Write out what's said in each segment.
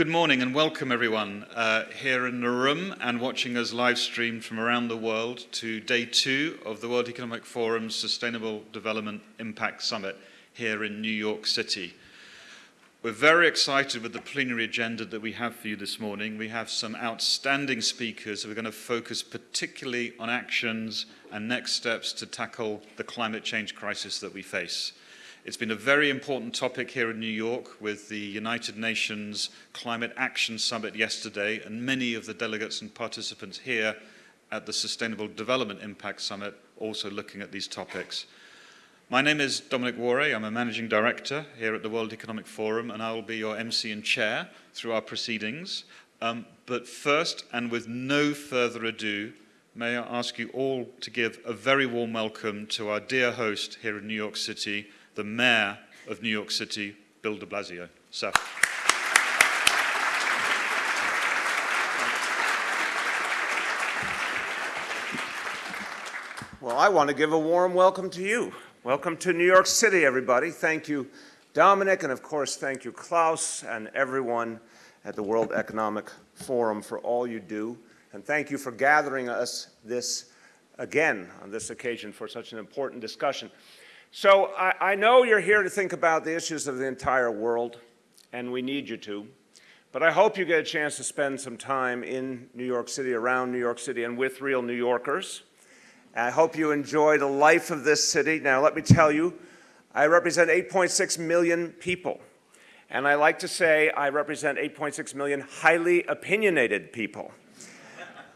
Good morning and welcome everyone uh, here in the room and watching us live streamed from around the world to day two of the World Economic Forum's Sustainable Development Impact Summit here in New York City. We're very excited with the plenary agenda that we have for you this morning. We have some outstanding speakers who are going to focus particularly on actions and next steps to tackle the climate change crisis that we face. It's been a very important topic here in New York with the United Nations Climate Action Summit yesterday and many of the delegates and participants here at the Sustainable Development Impact Summit also looking at these topics. My name is Dominic Waughray. I'm a managing director here at the World Economic Forum, and I will be your MC and chair through our proceedings. Um, but first, and with no further ado, may I ask you all to give a very warm welcome to our dear host here in New York City, the Mayor of New York City, Bill de Blasio. Well, I want to give a warm welcome to you. Welcome to New York City, everybody. Thank you, Dominic, and of course, thank you, Klaus, and everyone at the World Economic Forum for all you do. And thank you for gathering us this again on this occasion for such an important discussion. So I, I know you're here to think about the issues of the entire world, and we need you to. But I hope you get a chance to spend some time in New York City, around New York City, and with real New Yorkers. I hope you enjoy the life of this city. Now, let me tell you, I represent 8.6 million people. And I like to say I represent 8.6 million highly opinionated people.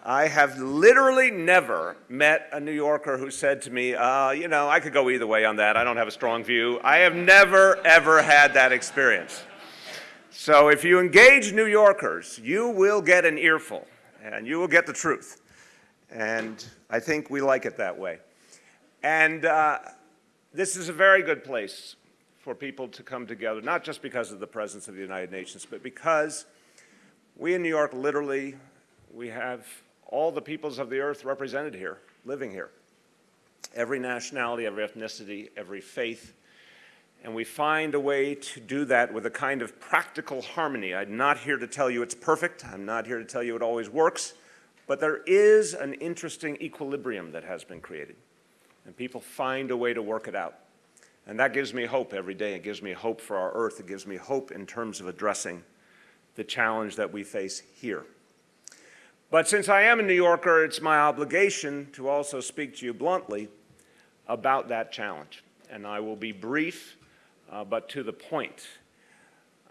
I have literally never met a New Yorker who said to me, uh, you know, I could go either way on that. I don't have a strong view. I have never, ever had that experience. So if you engage New Yorkers, you will get an earful, and you will get the truth. And I think we like it that way. And uh, this is a very good place for people to come together, not just because of the presence of the United Nations, but because we in New York literally, we have all the peoples of the earth represented here, living here. Every nationality, every ethnicity, every faith. And we find a way to do that with a kind of practical harmony. I'm not here to tell you it's perfect. I'm not here to tell you it always works. But there is an interesting equilibrium that has been created, and people find a way to work it out. And that gives me hope every day. It gives me hope for our Earth. It gives me hope in terms of addressing the challenge that we face here. But since I am a New Yorker, it's my obligation to also speak to you bluntly about that challenge. And I will be brief, uh, but to the point.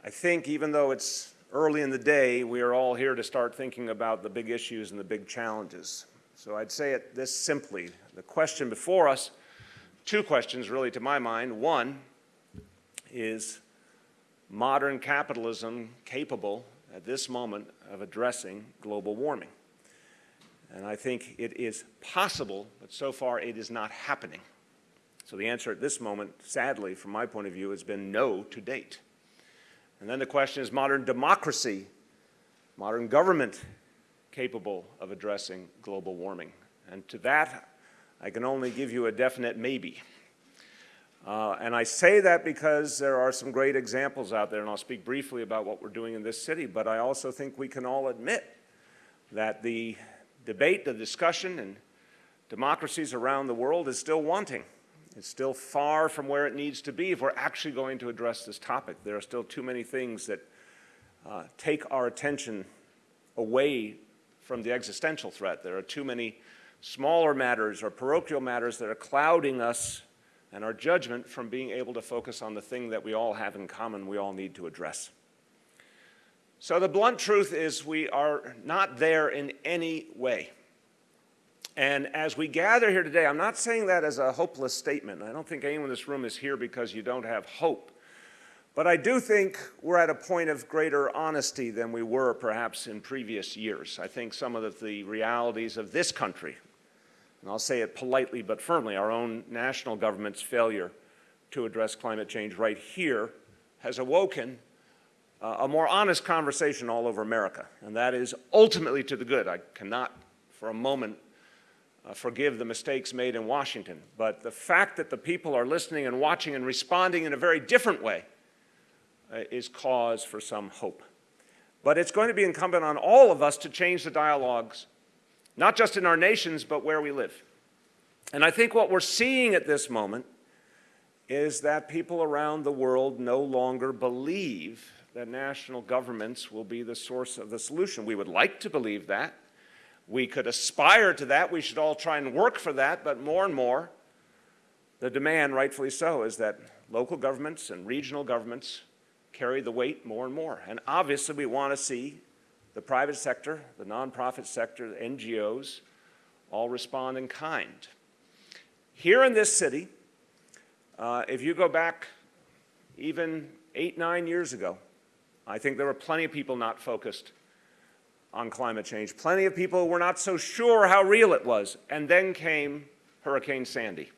I think even though it's early in the day, we are all here to start thinking about the big issues and the big challenges. So I'd say it this simply. The question before us, two questions really to my mind. One is modern capitalism capable at this moment of addressing global warming? And I think it is possible, but so far it is not happening. So the answer at this moment, sadly, from my point of view, has been no to date. And then the question is modern democracy, modern government capable of addressing global warming? And to that, I can only give you a definite maybe. Uh, and I say that because there are some great examples out there, and I'll speak briefly about what we're doing in this city, but I also think we can all admit that the debate, the discussion, and democracies around the world is still wanting. It's still far from where it needs to be if we're actually going to address this topic. There are still too many things that uh, take our attention away from the existential threat. There are too many smaller matters or parochial matters that are clouding us and our judgment from being able to focus on the thing that we all have in common we all need to address. So the blunt truth is we are not there in any way. And as we gather here today, I'm not saying that as a hopeless statement. I don't think anyone in this room is here because you don't have hope. But I do think we're at a point of greater honesty than we were perhaps in previous years. I think some of the, realities of this country, and I'll say it politely but firmly, our own national government's failure to address climate change right here has awoken uh, a more honest conversation all over America. And that is ultimately to the good. I cannot for a moment uh, forgive the mistakes made in Washington. But the fact that the people are listening and watching and responding in a very different way uh, is cause for some hope. But it's going to be incumbent on all of us to change the dialogues, not just in our nations, but where we live. And I think what we're seeing at this moment is that people around the world no longer believe that national governments will be the source of the solution. We would like to believe that. We could aspire to that. We should all try and work for that. But more and more, the demand, rightfully so, is that local governments and regional governments carry the weight more and more. And obviously, we want to see the private sector, the nonprofit sector, the NGOs, all respond in kind. Here in this city, uh, if you go back even eight, nine years ago, I think there were plenty of people not focused on climate change. Plenty of people were not so sure how real it was. And then came Hurricane Sandy,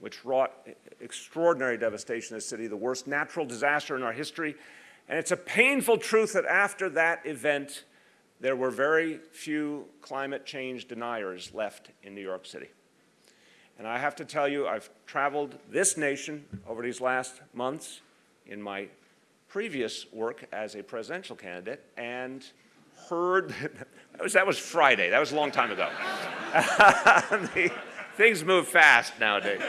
which wrought extraordinary devastation in the city, the worst natural disaster in our history. And it's a painful truth that after that event, there were very few climate change deniers left in New York City. And I have to tell you, I've traveled this nation over these last months in my previous work as a presidential candidate and heard, that was, that was Friday, that was a long time ago. the, things move fast nowadays.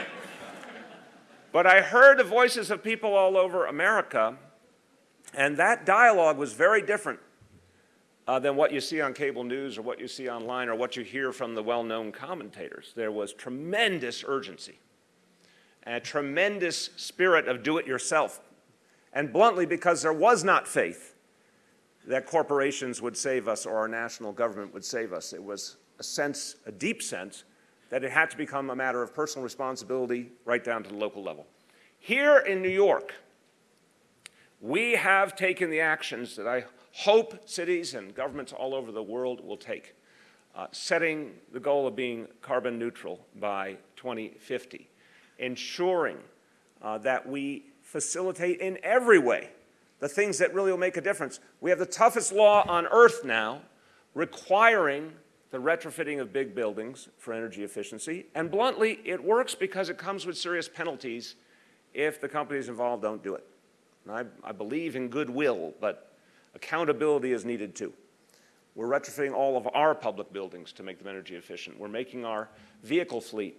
But I heard the voices of people all over America, and that dialogue was very different uh, than what you see on cable news or what you see online or what you hear from the well-known commentators. There was tremendous urgency and a tremendous spirit of do-it-yourself and bluntly, because there was not faith that corporations would save us or our national government would save us. It was a sense, a deep sense, that it had to become a matter of personal responsibility right down to the local level. Here in New York, we have taken the actions that I hope cities and governments all over the world will take, uh, setting the goal of being carbon neutral by 2050, ensuring uh, that we facilitate in every way the things that really will make a difference. We have the toughest law on earth now requiring the retrofitting of big buildings for energy efficiency. And bluntly, it works because it comes with serious penalties if the companies involved don't do it. I, I, believe in goodwill, but accountability is needed too. We're retrofitting all of our public buildings to make them energy efficient. We're making our vehicle fleet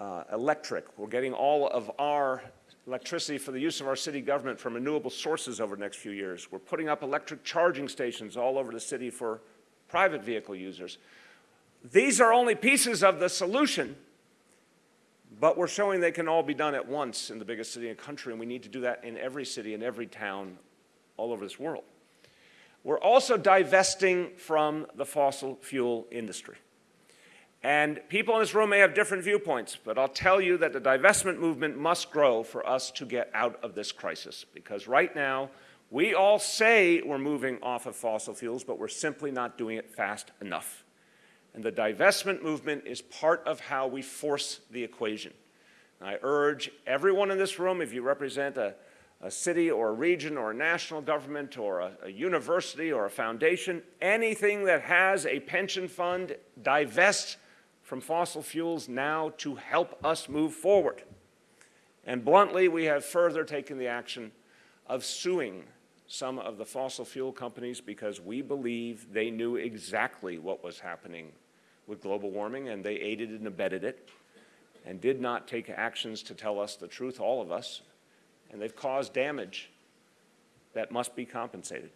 uh, electric. We're getting all of our electricity for the use of our city government from renewable sources over the next few years. We're putting up electric charging stations all over the city for private vehicle users. These are only pieces of the solution, but we're showing they can all be done at once in the biggest city in the country, and we need to do that in every city and every town all over this world. We're also divesting from the fossil fuel industry. And people in this room may have different viewpoints, but I'll tell you that the divestment movement must grow for us to get out of this crisis. Because right now, we all say we're moving off of fossil fuels, but we're simply not doing it fast enough. And the divestment movement is part of how we force the equation. And I urge everyone in this room, if you represent a, a city or a region or a national government or a, a university or a foundation, anything that has a pension fund, divest from fossil fuels now to help us move forward. And bluntly, we have further taken the action of suing some of the fossil fuel companies because we believe they knew exactly what was happening with global warming and they aided and abetted it and did not take actions to tell us the truth, all of us, and they've caused damage that must be compensated.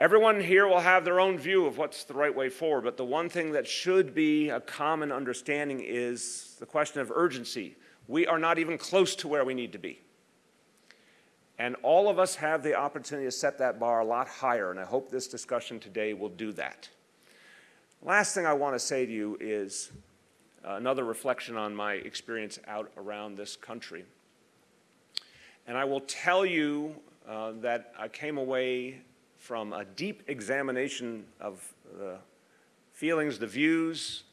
Everyone here will have their own view of what's the right way forward, but the one thing that should be a common understanding is the question of urgency. We are not even close to where we need to be. And all of us have the opportunity to set that bar a lot higher, and I hope this discussion today will do that. Last thing I want to say to you is another reflection on my experience out around this country. And I will tell you uh, that I came away from a deep examination of the feelings, the views,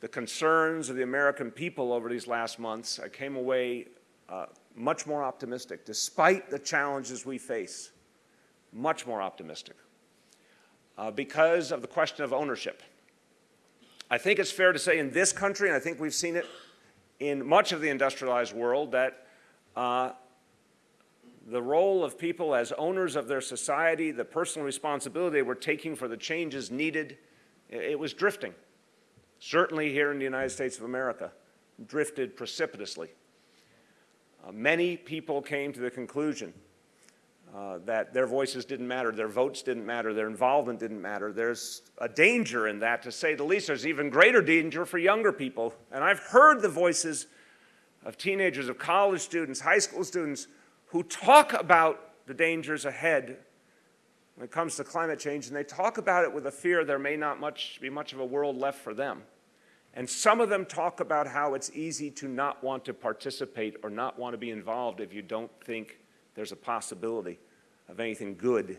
the concerns of the American people over these last months, I came away uh, much more optimistic, despite the challenges we face, much more optimistic, uh, because of the question of ownership. I think it's fair to say in this country, and I think we've seen it in much of the industrialized world, that uh, the role of people as owners of their society, the personal responsibility they were taking for the changes needed, it was drifting. Certainly here in the United States of America, drifted precipitously. Uh, many people came to the conclusion uh, that their voices didn't matter, their votes didn't matter, their involvement didn't matter. There's a danger in that, to say the least. There's even greater danger for younger people. And I've heard the voices of teenagers, of college students, high school students, who talk about the dangers ahead when it comes to climate change, and they talk about it with a fear there may not much, be much of a world left for them. And some of them talk about how it's easy to not want to participate or not want to be involved if you don't think there's a possibility of anything good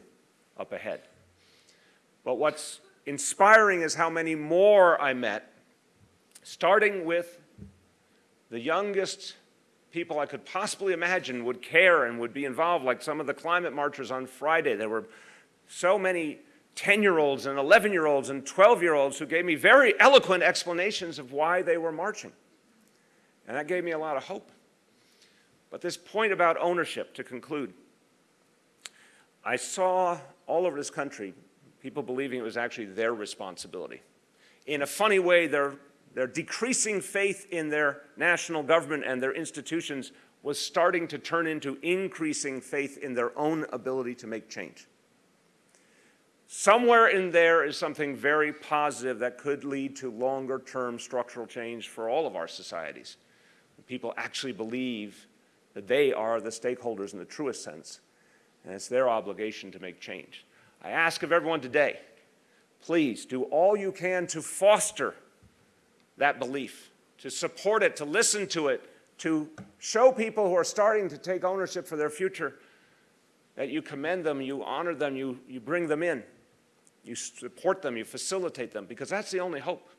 up ahead. But what's inspiring is how many more I met, starting with the youngest people I could possibly imagine would care and would be involved, like some of the climate marchers on Friday. There were so many 10-year-olds and 11-year-olds and 12-year-olds who gave me very eloquent explanations of why they were marching. And that gave me a lot of hope. But this point about ownership, to conclude, I saw all over this country people believing it was actually their responsibility. In a funny way, their, their decreasing faith in their national government and their institutions was starting to turn into increasing faith in their own ability to make change. Somewhere in there is something very positive that could lead to longer-term structural change for all of our societies. People actually believe that they are the stakeholders in the truest sense, and it's their obligation to make change. I ask of everyone today, please do all you can to foster that belief, to support it, to listen to it, to show people who are starting to take ownership for their future that you commend them, you honor them, you, you bring them in. You support them, you facilitate them, because that's the only hope.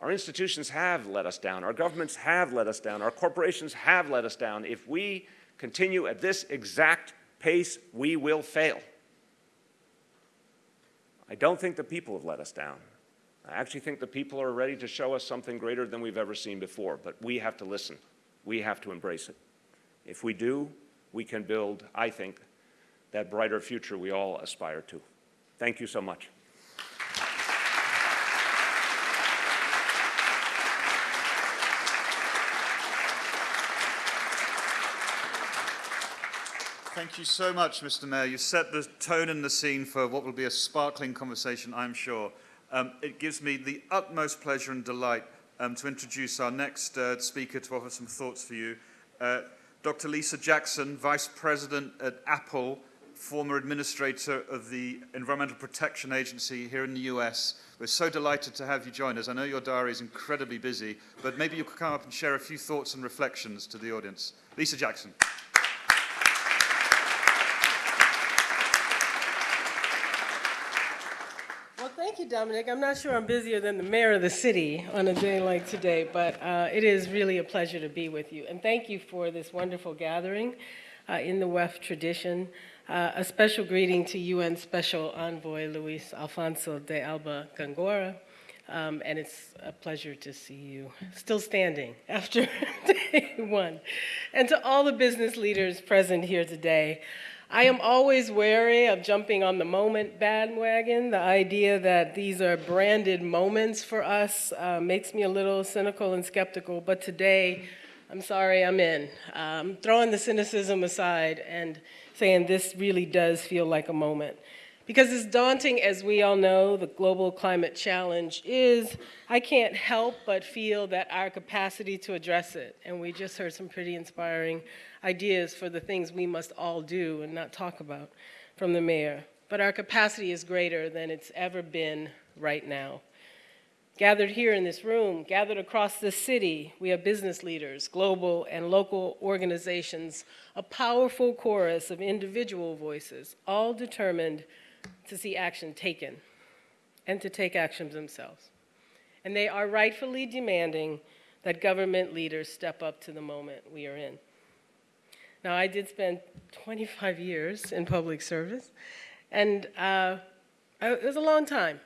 Our institutions have let us down. Our governments have let us down. Our corporations have let us down. If we continue at this exact pace, we will fail. I don't think the people have let us down. I actually think the people are ready to show us something greater than we've ever seen before, but we have to listen. We have to embrace it. If we do, we can build, I think, that brighter future we all aspire to. Thank you so much. Thank you so much, Mr. Mayor. You set the tone and the scene for what will be a sparkling conversation, I'm sure. Um, it gives me the utmost pleasure and delight um, to introduce our next uh, speaker to offer some thoughts for you. Uh, Dr. Lisa Jackson, Vice President at Apple, former administrator of the Environmental Protection Agency here in the US. We're so delighted to have you join us. I know your diary is incredibly busy, but maybe you could come up and share a few thoughts and reflections to the audience. Lisa Jackson. Thank you, Dominic. I'm not sure I'm busier than the mayor of the city on a day like today, but uh, it is really a pleasure to be with you. And thank you for this wonderful gathering uh, in the WEF tradition. Uh, a special greeting to UN Special Envoy Luis Alfonso de Alba Gongora. Um, and it's a pleasure to see you still standing after day one. And to all the business leaders present here today, I am always wary of jumping on the moment bandwagon. The idea that these are branded moments for us uh, makes me a little cynical and skeptical, but today, I'm sorry, I'm in. Um, throwing the cynicism aside and saying this really does feel like a moment. Because as daunting as we all know the global climate challenge is, I can't help but feel that our capacity to address it, and we just heard some pretty inspiring ideas for the things we must all do and not talk about from the mayor, but our capacity is greater than it's ever been right now. Gathered here in this room, gathered across the city, we have business leaders, global and local organizations, a powerful chorus of individual voices, all determined to see action taken and to take action themselves. And they are rightfully demanding that government leaders step up to the moment we are in. Now, I did spend 25 years in public service, and uh, it was a long time.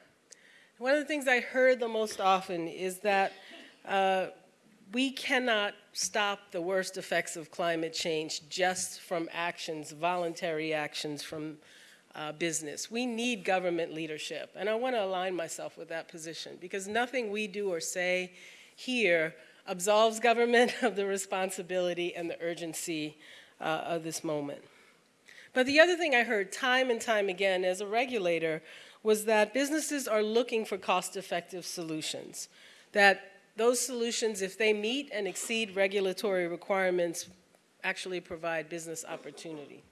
One of the things I heard the most often is that uh, we cannot stop the worst effects of climate change just from actions, voluntary actions from uh, business. We need government leadership, and I want to align myself with that position because nothing we do or say here absolves government of the responsibility and the urgency uh, of this moment. But the other thing I heard time and time again as a regulator was that businesses are looking for cost-effective solutions, that those solutions, if they meet and exceed regulatory requirements, actually provide business opportunity.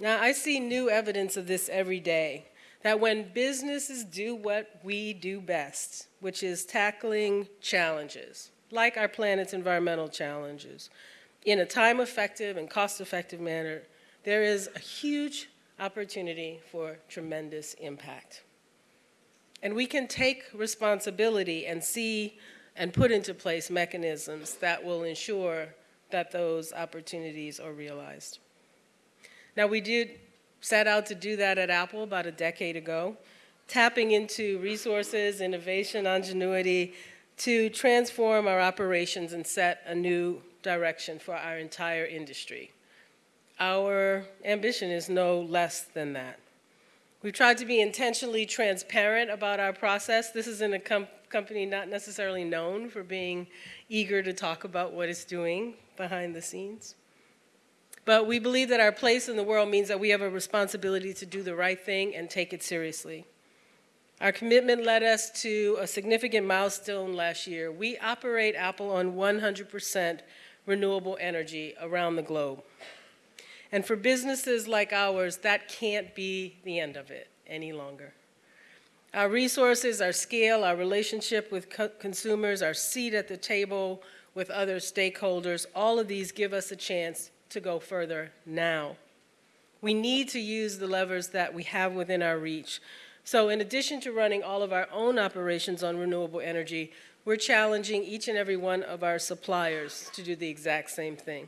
Now, I see new evidence of this every day, that when businesses do what we do best, which is tackling challenges, like our planet's environmental challenges, in a time-effective and cost-effective manner, there is a huge opportunity for tremendous impact. And we can take responsibility and see and put into place mechanisms that will ensure that those opportunities are realized. Now, we did set out to do that at Apple about a decade ago, tapping into resources, innovation, ingenuity to transform our operations and set a new direction for our entire industry. Our ambition is no less than that. We've tried to be intentionally transparent about our process. This is in a com company not necessarily known for being eager to talk about what it's doing behind the scenes. But we believe that our place in the world means that we have a responsibility to do the right thing and take it seriously. Our commitment led us to a significant milestone last year. We operate Apple on 100% renewable energy around the globe. And for businesses like ours, that can't be the end of it any longer. Our resources, our scale, our relationship with co consumers, our seat at the table with other stakeholders, all of these give us a chance to go further now. We need to use the levers that we have within our reach. So in addition to running all of our own operations on renewable energy, we're challenging each and every one of our suppliers to do the exact same thing.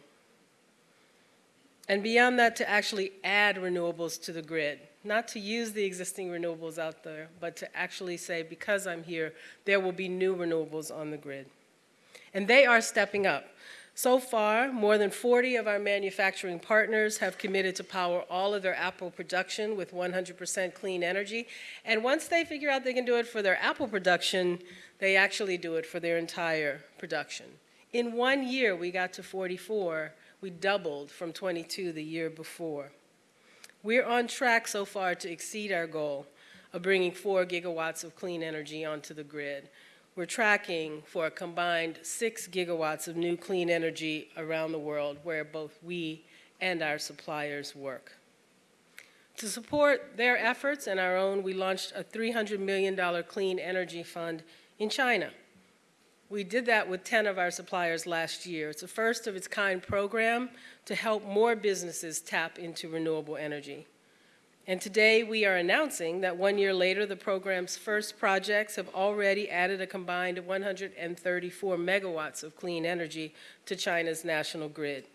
And beyond that, to actually add renewables to the grid, not to use the existing renewables out there, but to actually say, because I'm here, there will be new renewables on the grid. And they are stepping up. So far, more than 40 of our manufacturing partners have committed to power all of their Apple production with 100% clean energy. And once they figure out they can do it for their Apple production, they actually do it for their entire production. In one year, we got to 44. We doubled from 22 the year before. We're on track so far to exceed our goal of bringing 4 gigawatts of clean energy onto the grid we're tracking for a combined six gigawatts of new clean energy around the world where both we and our suppliers work. To support their efforts and our own, we launched a $300 million clean energy fund in China. We did that with 10 of our suppliers last year. It's a first of its kind program to help more businesses tap into renewable energy. And today we are announcing that one year later, the program's first projects have already added a combined 134 megawatts of clean energy to China's national grid.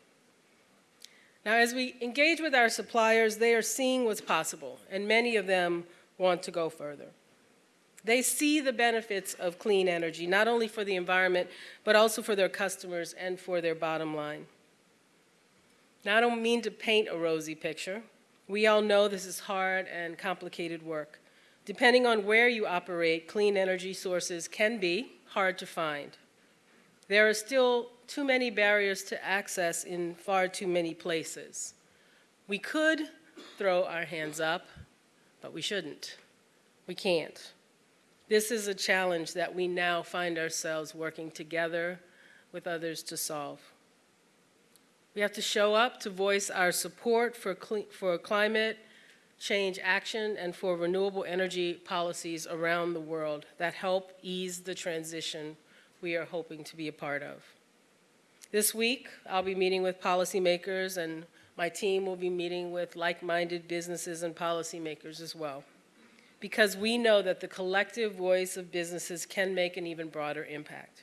Now, as we engage with our suppliers, they are seeing what's possible, and many of them want to go further. They see the benefits of clean energy, not only for the environment, but also for their customers and for their bottom line. Now, I don't mean to paint a rosy picture. We all know this is hard and complicated work. Depending on where you operate, clean energy sources can be hard to find. There are still too many barriers to access in far too many places. We could throw our hands up, but we shouldn't. We can't. This is a challenge that we now find ourselves working together with others to solve. We have to show up to voice our support for, for climate change action and for renewable energy policies around the world that help ease the transition we are hoping to be a part of. This week, I'll be meeting with policymakers and my team will be meeting with like-minded businesses and policymakers as well. Because we know that the collective voice of businesses can make an even broader impact.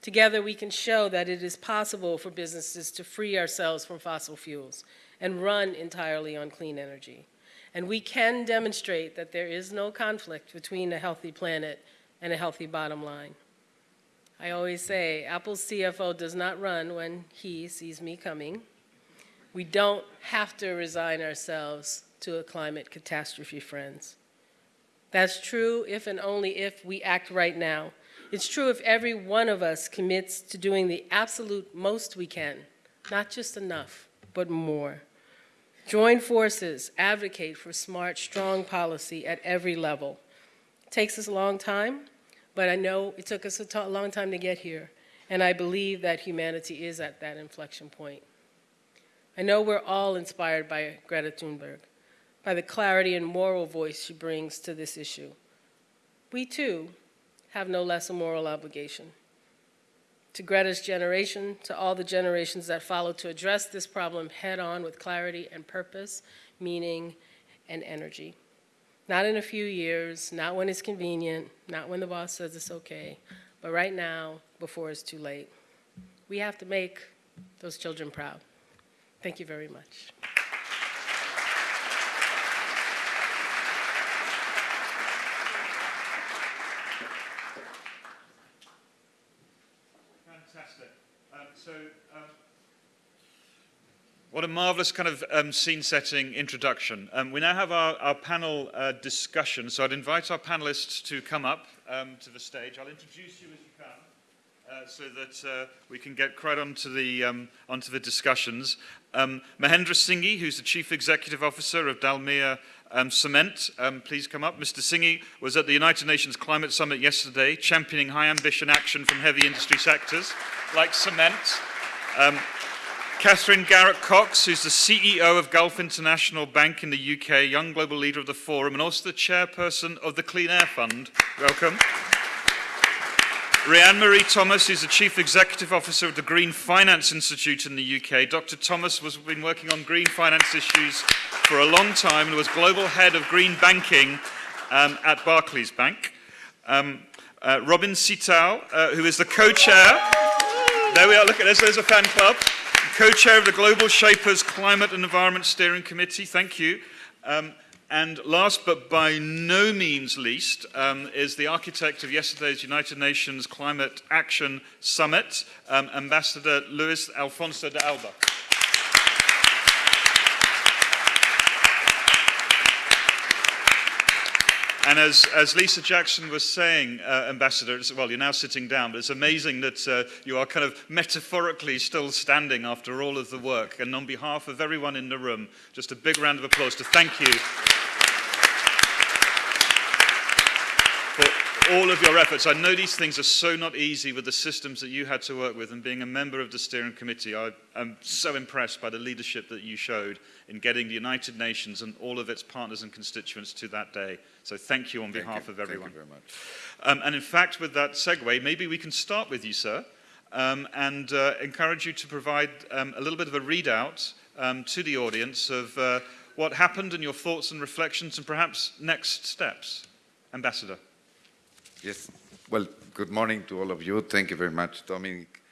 Together, we can show that it is possible for businesses to free ourselves from fossil fuels and run entirely on clean energy. And we can demonstrate that there is no conflict between a healthy planet and a healthy bottom line. I always say, Apple's CFO does not run when he sees me coming. We don't have to resign ourselves to a climate catastrophe, friends. That's true if and only if we act right now. It's true if every one of us commits to doing the absolute most we can, not just enough, but more. Join forces, advocate for smart, strong policy at every level. It takes us a long time, but I know it took us a long time to get here, and I believe that humanity is at that inflection point. I know we're all inspired by Greta Thunberg, by the clarity and moral voice she brings to this issue. We too have no less a moral obligation. To Greta's generation, to all the generations that follow, to address this problem head on with clarity and purpose, meaning, and energy. Not in a few years, not when it's convenient, not when the boss says it's okay, but right now, before it's too late. We have to make those children proud. Thank you very much. Fantastic. Um, so, um, what a marvelous kind of um, scene-setting introduction. Um, we now have our, our panel uh, discussion, so I'd invite our panelists to come up um, to the stage. I'll introduce you as you come. Uh, so that uh, we can get right onto the, um, onto the discussions. Um, Mahendra Singhi, who's the Chief Executive Officer of Dalmia um, Cement, please come up. Mr. Singhi was at the United Nations Climate Summit yesterday, championing high ambition action from heavy industry sectors like cement. Catherine Garrett Cox, who's the CEO of Gulf International Bank in the UK, young global leader of the forum, and also the chairperson of the Clean Air Fund. Welcome. Rhian-Mari Thomas is the Chief Executive Officer of the Green Finance Institute in the UK. Dr. Thomas has been working on green finance issues for a long time and was Global Head of Green Banking um, at Barclays Bank. Um, uh, Robin Sitao, uh, who is the co-chair. There we are, look at this, there's a fan club. Co-chair of the Global Shapers Climate and Environment Steering Committee, thank you. Um, and last but by no means least um, is the architect of yesterday's United Nations Climate Action Summit, um, Ambassador Luis Alfonso de Alba. And as, as Lisa Jackson was saying, uh, Ambassador, well, you're now sitting down, but it's amazing that uh, you are kind of metaphorically still standing after all of the work. And on behalf of everyone in the room, just a big round of applause to thank you for all of your efforts. I know these things are so not easy with the systems that you had to work with, and being a member of the steering committee, I, am so impressed by the leadership that you showed in getting the United Nations and all of its partners and constituents to that day. So thank you on Thank behalf you. of everyone. Thank you very much. Um, and in fact, with that segue, maybe we can start with you, sir, um, and uh, encourage you to provide um, a little bit of a readout um, to the audience of uh, what happened and your thoughts and reflections and perhaps next steps. Ambassador. Yes. Well, good morning to all of you. Thank you very much, Dominic.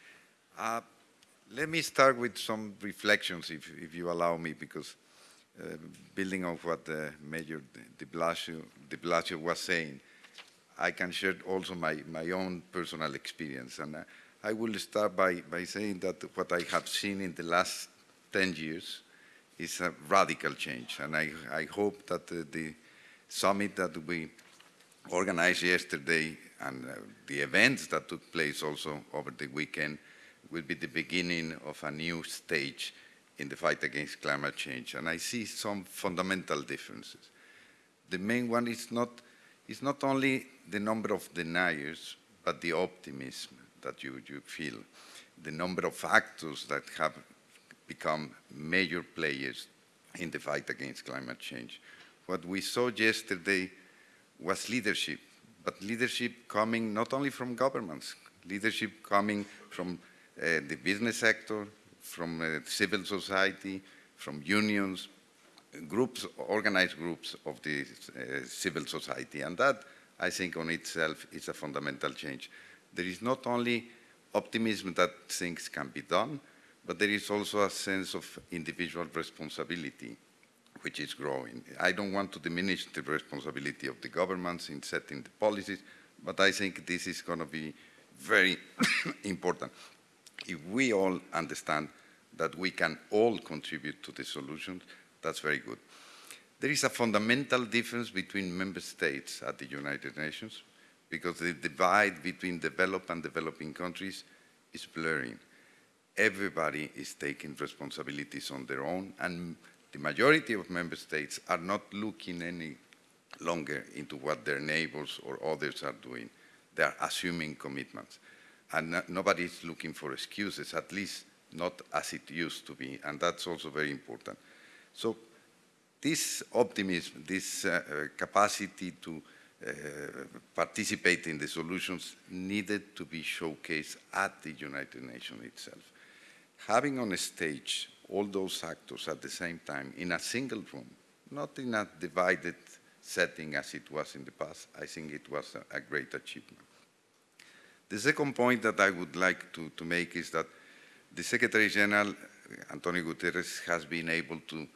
Uh, let me start with some reflections, if, if you allow me, because uh, building on what uh, Major de Blasio, de Blasio was saying, I can share also my, my own personal experience. And uh, I will start by, by saying that what I have seen in the last 10 years is a radical change. And I, I hope that the summit that we organized yesterday and uh, the events that took place also over the weekend will be the beginning of a new stage in the fight against climate change. And I see some fundamental differences. The main one is not, is not only the number of deniers, but the optimism that you, you feel, the number of actors that have become major players in the fight against climate change. What we saw yesterday was leadership, but leadership coming not only from governments, leadership coming from uh, the business sector, from uh, civil society, from unions, groups, organized groups of the uh, civil society. And that, I think, on itself is a fundamental change. There is not only optimism that things can be done, but there is also a sense of individual responsibility which is growing. I don't want to diminish the responsibility of the governments in setting the policies, but I think this is going to be very important. If we all understand that we can all contribute to the solutions, that's very good. There is a fundamental difference between member states at the United Nations because the divide between developed and developing countries is blurring. Everybody is taking responsibilities on their own, and the majority of member states are not looking any longer into what their neighbors or others are doing. They are assuming commitments. And no, nobody is looking for excuses, at least not as it used to be, and that's also very important. So this optimism, this uh, capacity to uh, participate in the solutions needed to be showcased at the United Nations itself. Having on a stage all those actors at the same time in a single room, not in a divided setting as it was in the past, I think it was a, a great achievement. The second point that I would like to, to make is that the Secretary General, Antonio Guterres, has been able to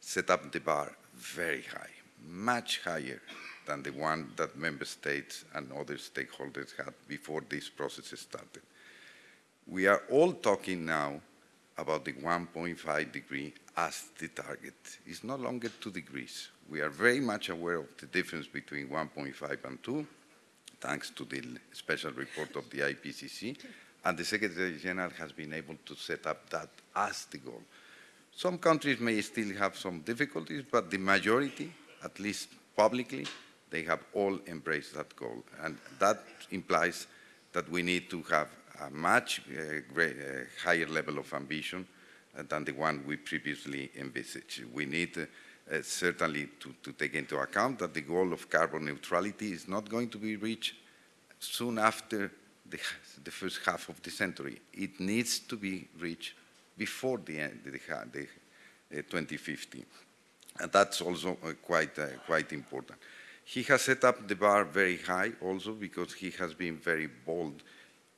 set up the bar very high, much higher than the one that member states and other stakeholders had before this process started. We are all talking now about the 1.5 degree as the target. It's no longer two degrees. We are very much aware of the difference between 1.5 and 2, thanks to the special report of the IPCC, and the Secretary General has been able to set up that as the goal. Some countries may still have some difficulties, but the majority, at least publicly, they have all embraced that goal. And that implies that we need to have a much uh, great, uh, higher level of ambition uh, than the one we previously envisaged. We need uh, certainly to, to take into account that the goal of carbon neutrality is not going to be reached soon after the, the first half of the century. It needs to be reached before the end, the, the uh, 2050. And that's also uh, quite, quite important. He has set up the bar very high also because he has been very bold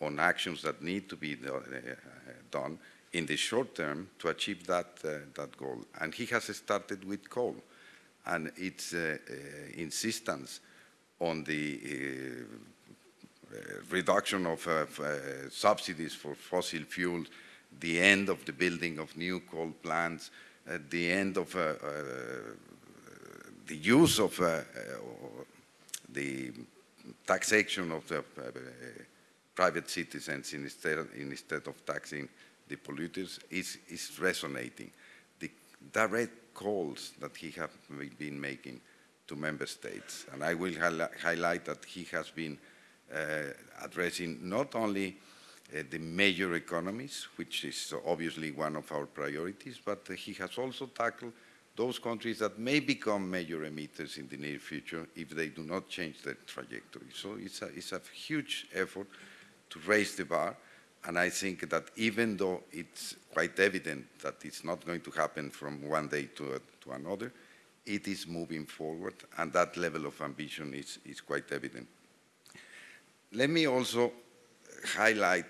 on actions that need to be do, uh, done in the short term to achieve that, uh, that goal. And he has started with coal and its uh, insistence on the reduction of subsidies for fossil fuels the end of the building of new coal plants, uh, the end of uh, uh, the use of the taxation of the private citizens instead, instead of taxing the polluters is, is resonating. The direct calls that he has been making to member states, and I will highlight that he has been uh, addressing not only uh, the major economies, which is obviously one of our priorities, but uh, he has also tackled those countries that may become major emitters in the near future if they do not change their trajectory. So it's a, it's a huge effort to raise the bar, and I think that even though it's quite evident that it's not going to happen from one day to, to another, it is moving forward, and that level of ambition is, is quite evident. Let me also highlight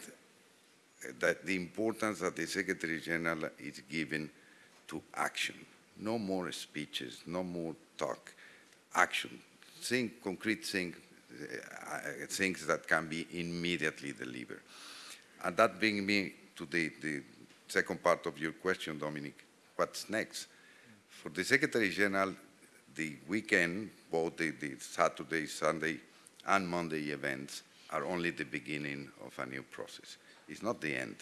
that the importance that the Secretary General is given to action. No more speeches, no more talk, action. Think concrete things, uh, Uh, things that can be immediately delivered. And that brings me to the, the second part of your question, Dominic. What's next? For the Secretary General, the weekend, both the, the Saturday, Sunday, and Monday events are only the beginning of a new process. It's not the end.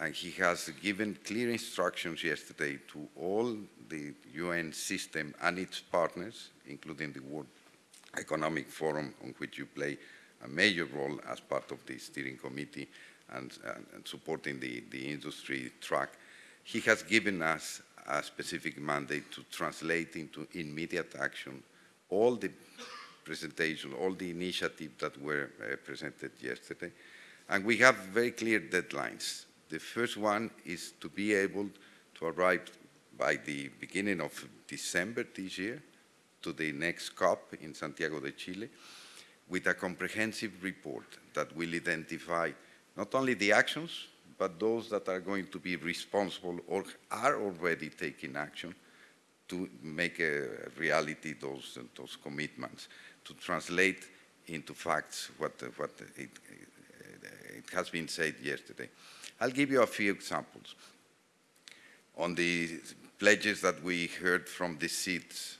And he has given clear instructions yesterday to all the UN system and its partners, including the World Economic Forum, on which you play a major role as part of the steering committee and, and, and supporting the, the industry track. He has given us a specific mandate to translate into immediate action all the presentation, all the initiatives that were uh, presented yesterday. And we have very clear deadlines. The first one is to be able to arrive by the beginning of December this year to the next COP in Santiago de Chile with a comprehensive report that will identify not only the actions, but those that are going to be responsible or are already taking action to make a reality those, those commitments to translate into facts what, what it, has been said yesterday. I'll give you a few examples. On the pledges that we heard from the uh,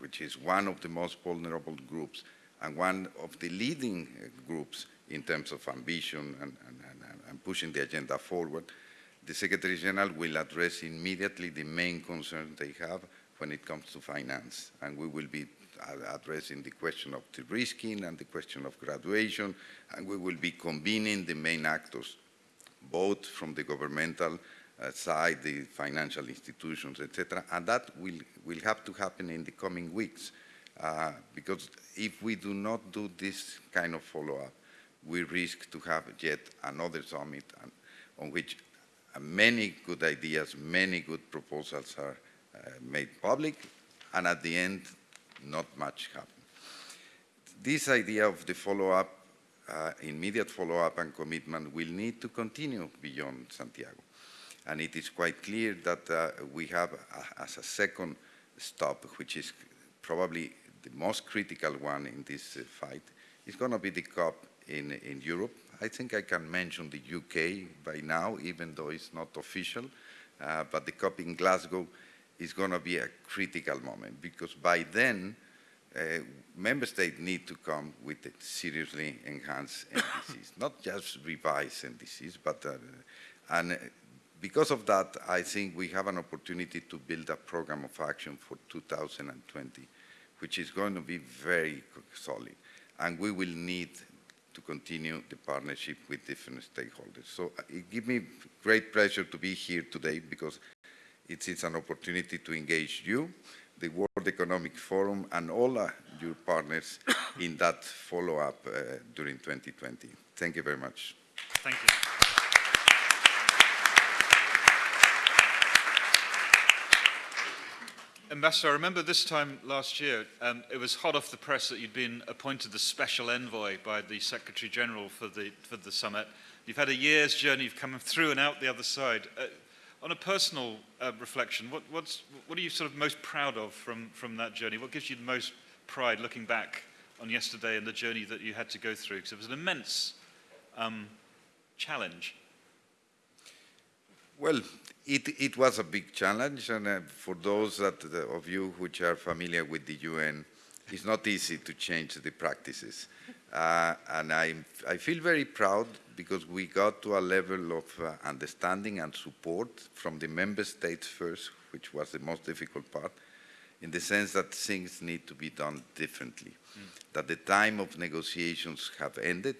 which is one of the most vulnerable groups and one of the leading uh, groups in terms of ambition and, and, and, and pushing the agenda forward, the Secretary General will address immediately the main concerns they have when it comes to finance. And we will be addressing the question of de-risking and the question of graduation, and we will be convening the main actors, both from the governmental uh, side, the financial institutions, etc., and that will, will have to happen in the coming weeks. Uh, because if we do not do this kind of follow-up, we risk to have yet another summit on which uh, many good ideas, many good proposals are uh, made public, and at the end, not much happens. This idea of the follow-up, uh, immediate follow-up and commitment will need to continue beyond Santiago. And it is quite clear that uh, we have, uh, as a second stop, which is probably the most critical one in this uh, fight, is going to be the COP in, in Europe. I think I can mention the UK by now, even though it's not official, uh, but the COP in Glasgow is going to be a critical moment because by then, uh, member states need to come with seriously enhanced NDCs, not just revised NDCs, but uh, and because of that, I think we have an opportunity to build a program of action for 2020, which is going to be very solid, and we will need to continue the partnership with different stakeholders. So uh, it gives me great pleasure to be here today because it is an opportunity to engage you, the World Economic Forum, and all uh, your partners in that follow-up uh, during 2020. Thank you very much. Thank you. Ambassador, I remember this time last year, um, it was hot off the press that you'd been appointed the special envoy by the Secretary General for the, for the summit. You've had a year's journey, you've come through and out the other side. Uh, on a personal uh, reflection, what, what are you sort of most proud of from, from that journey? What gives you the most pride looking back on yesterday and the journey that you had to go through? Because it was an immense um, challenge. Well, it, it was a big challenge, and uh, for those that, uh, of you which are familiar with the UN, it's not easy to change the practices. Uh, and I, I feel very proud because we got to a level of uh, understanding and support from the member states first, which was the most difficult part, in the sense that things need to be done differently, mm. that the time of negotiations have ended,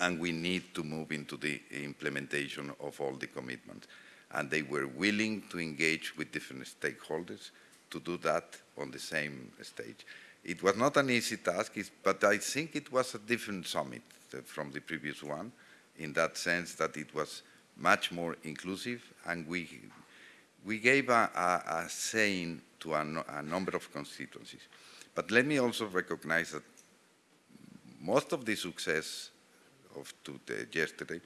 and we need to move into the implementation of all the commitments. And they were willing to engage with different stakeholders to do that on the same stage. It was not an easy task, but I think it was a different summit from the previous one in that sense that it was much more inclusive and we, we gave a, a, a saying to a, no, a number of constituencies. But let me also recognize that most of the success of today, yesterday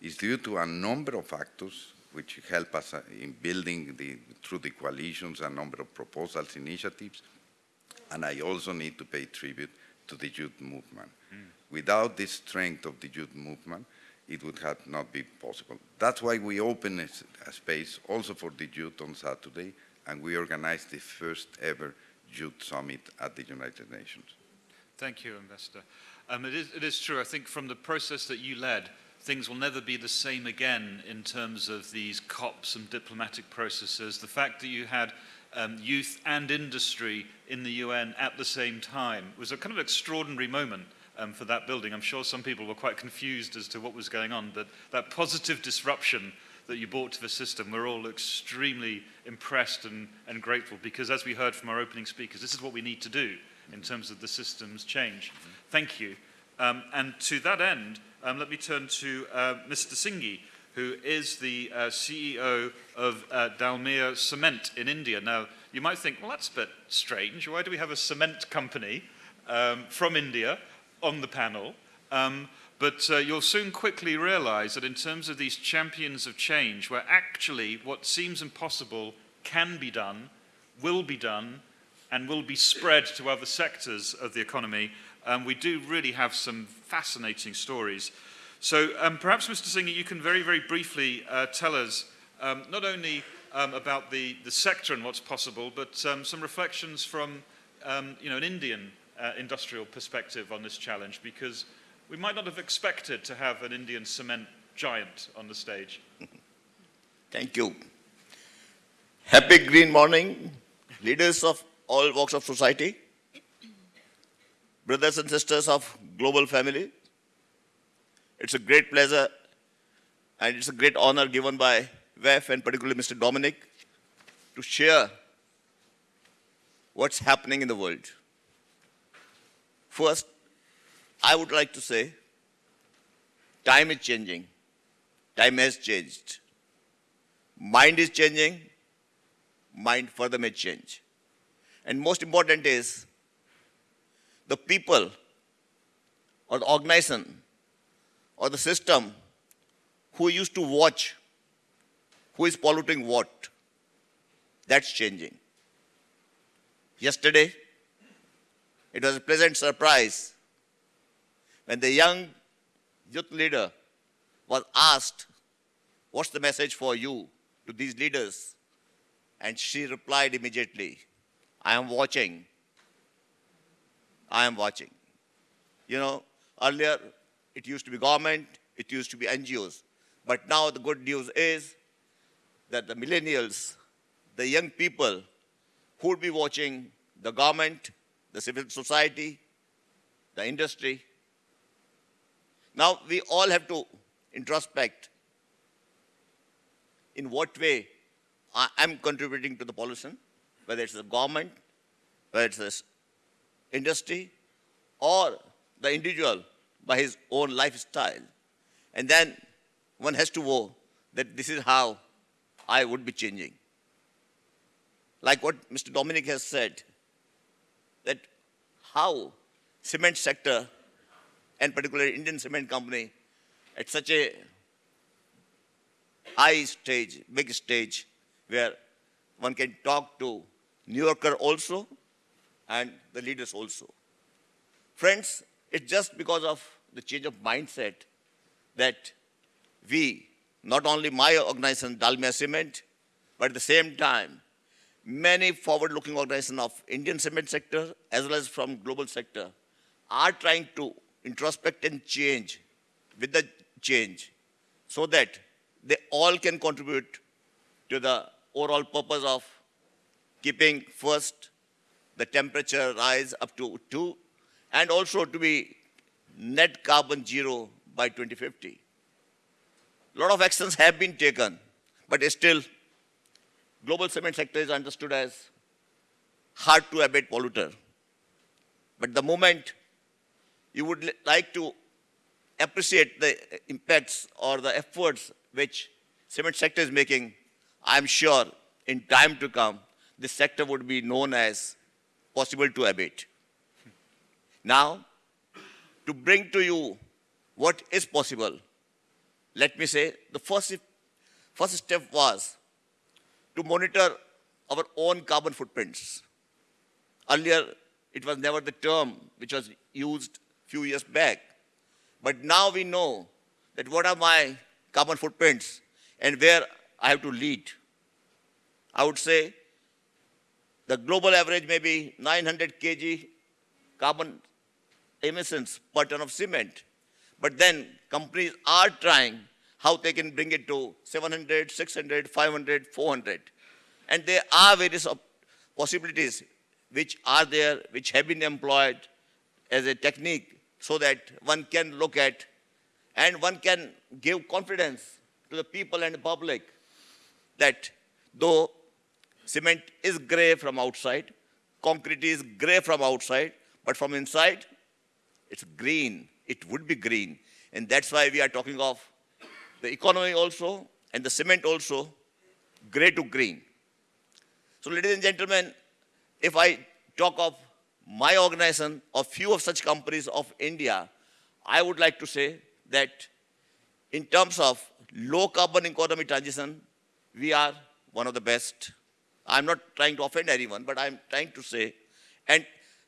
is due to a number of factors which help us uh, in building the, through the coalitions a number of proposals, initiatives, and I also need to pay tribute to the youth movement. Mm. Without the strength of the youth movement, it would have not been possible. That's why we opened a, a space also for the youth on Saturday, and we organized the first ever youth summit at the United Nations. Thank you, Ambassador. Um, it, is, it is true, I think from the process that you led, things will never be the same again in terms of these COPs and diplomatic processes. The fact that you had um, youth and industry in the UN at the same time. Was a kind of extraordinary moment um, for that building. I'm sure some people were quite confused as to what was going on, but that positive disruption that you brought to the system, we're all extremely impressed and, and grateful because as we heard from our opening speakers, this is what we need to do in terms of the system's change. Thank you. Um, and to that end, um, let me turn to uh, Mr. Singhi, who is the uh, CEO of uh, Dalmia Cement in India. Now, you might think, well, that's a bit strange. Why do we have a cement company um, from India on the panel? Um, but uh, you'll soon quickly realize that in terms of these champions of change, where actually what seems impossible can be done, will be done, and will be spread to other sectors of the economy, um, we do really have some fascinating stories. So um, perhaps, Mr. Singh, you can very, very briefly uh, tell us um, not only um, about the, the sector and what's possible, but um, some reflections from um, you know, an Indian uh, industrial perspective on this challenge, because we might not have expected to have an Indian cement giant on the stage. Thank you. Happy green morning, leaders of all walks of society, brothers and sisters of global family. It's a great pleasure and it's a great honor given by WEF and particularly Mr. Dominic to share what's happening in the world. First, I would like to say time is changing. Time has changed. Mind is changing. Mind further may change. And most important is the people or the organization or the system who used to watch who is polluting what. That's changing. Yesterday, it was a pleasant surprise when the young youth leader was asked, What's the message for you to these leaders? And she replied immediately, I am watching. I am watching. You know, earlier it used to be government, it used to be NGOs. But now the good news is that the millennials, the young people who would be watching the government, the civil society, the industry. Now we all have to introspect in what way I am contributing to the pollution, whether it's the government, whether it's the industry, or the individual by his own lifestyle. And then one has to know that this is how I would be changing. Like what Mr. Dominic has said, that how cement sector and particularly Indian cement company at such a high stage, big stage, where one can talk to New Yorker also and the leaders also. Friends, it's just because of the change of mindset that we not only my organization, Dalmia Cement, but at the same time, many forward-looking organizations of Indian cement sector as well as from global sector are trying to introspect and change with the change so that they all can contribute to the overall purpose of keeping first the temperature rise up to 2 and also to be net carbon zero by 2050. A lot of actions have been taken, but still, global cement sector is understood as hard to abate polluter. But the moment you would like to appreciate the impacts or the efforts which cement sector is making, I'm sure in time to come, this sector would be known as possible to abate. Now, to bring to you what is possible, let me say, the first, first step was to monitor our own carbon footprints. Earlier, it was never the term which was used few years back. But now we know that what are my carbon footprints and where I have to lead. I would say the global average may be 900 kg carbon emissions per ton of cement. But then companies are trying how they can bring it to 700, 600, 500, 400. And there are various possibilities which are there, which have been employed as a technique so that one can look at and one can give confidence to the people and the public that though cement is gray from outside, concrete is gray from outside, but from inside, it's green. It would be green. And that's why we are talking of the economy also and the cement also, gray to green. So ladies and gentlemen, if I talk of my organization or few of such companies of India, I would like to say that in terms of low carbon economy transition, we are one of the best. I'm not trying to offend anyone, but I'm trying to say, and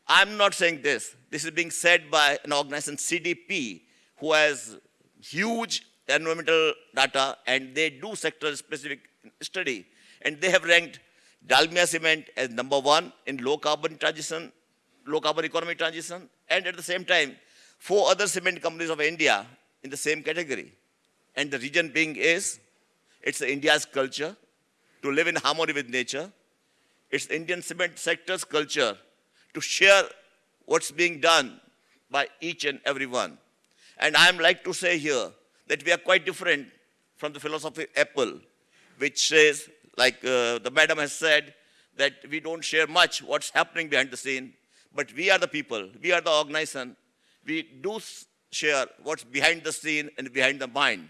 I'm not saying this. This is being said by an organization, CDP, who has huge environmental data and they do sector specific study. And they have ranked Dalmia Cement as number one in low carbon transition, low carbon economy transition, and at the same time, four other cement companies of India in the same category. And the reason being is, it's India's culture to live in harmony with nature. It's Indian cement sector's culture to share what's being done by each and every one. And I'm like to say here that we are quite different from the philosophy Apple, which says, like uh, the madam has said, that we don't share much what's happening behind the scene, but we are the people, we are the organization, we do share what's behind the scene and behind the mind.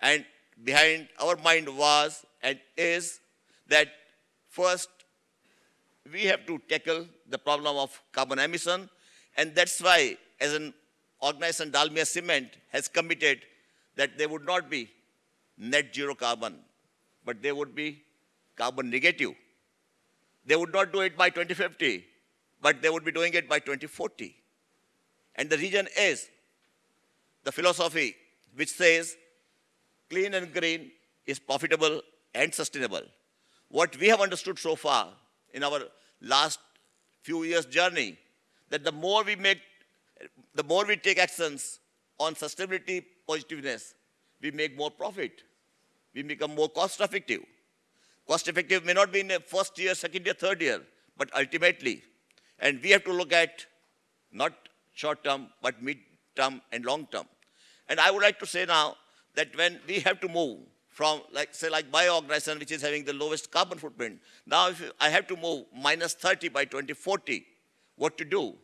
And behind our mind was and is that first we have to tackle the problem of carbon emission, and that's why, as an organization, Dalmia Cement has committed that they would not be net zero carbon, but they would be carbon negative. They would not do it by 2050, but they would be doing it by 2040. And the reason is the philosophy which says clean and green is profitable and sustainable. What we have understood so far in our last few years journey, that the more we make, the more we take actions on sustainability positiveness, we make more profit. We become more cost effective. Cost effective may not be in the first year, second year, third year, but ultimately. And we have to look at not short term, but mid term and long term. And I would like to say now that when we have to move from, like, say, like bioorganization, which is having the lowest carbon footprint, now if I have to move minus 30 by 2040, what to do?